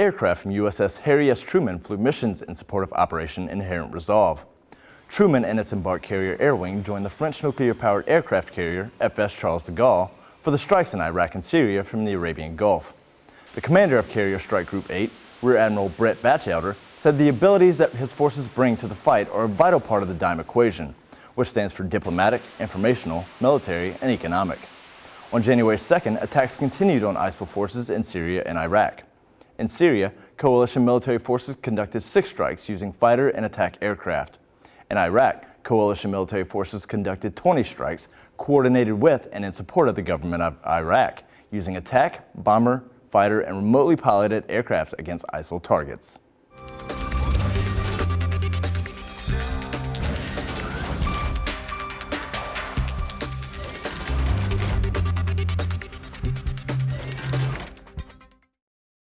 aircraft from USS Harry S. Truman flew missions in support of Operation Inherent Resolve. Truman and its embarked carrier Air Wing joined the French nuclear-powered aircraft carrier FS Charles de Gaulle for the strikes in Iraq and Syria from the Arabian Gulf. The commander of Carrier Strike Group 8, Rear Admiral Bret Batchelder, said the abilities that his forces bring to the fight are a vital part of the DIME equation, which stands for diplomatic, informational, military, and economic. On January 2nd, attacks continued on ISIL forces in Syria and Iraq. In Syria, coalition military forces conducted six strikes using fighter and attack aircraft. In Iraq, coalition military forces conducted 20 strikes coordinated with and in support of the government of Iraq, using attack, bomber, fighter, and remotely piloted aircraft against ISIL targets.